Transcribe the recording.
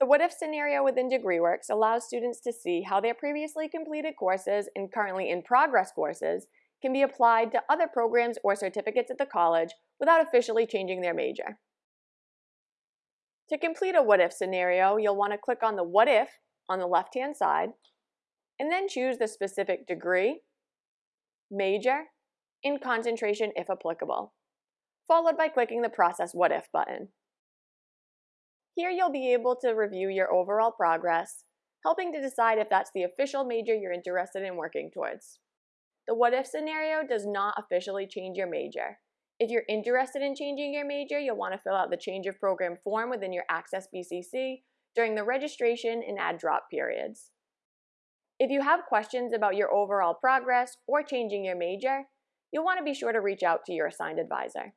The what if scenario within DegreeWorks allows students to see how their previously completed courses and currently in progress courses can be applied to other programs or certificates at the college without officially changing their major. To complete a what if scenario, you'll want to click on the what if on the left-hand side, and then choose the specific degree, major, and concentration if applicable, followed by clicking the Process What If button. Here you'll be able to review your overall progress, helping to decide if that's the official major you're interested in working towards. The what if scenario does not officially change your major. If you're interested in changing your major, you'll want to fill out the change of program form within your Access BCC during the registration and add drop periods. If you have questions about your overall progress or changing your major, you'll want to be sure to reach out to your assigned advisor.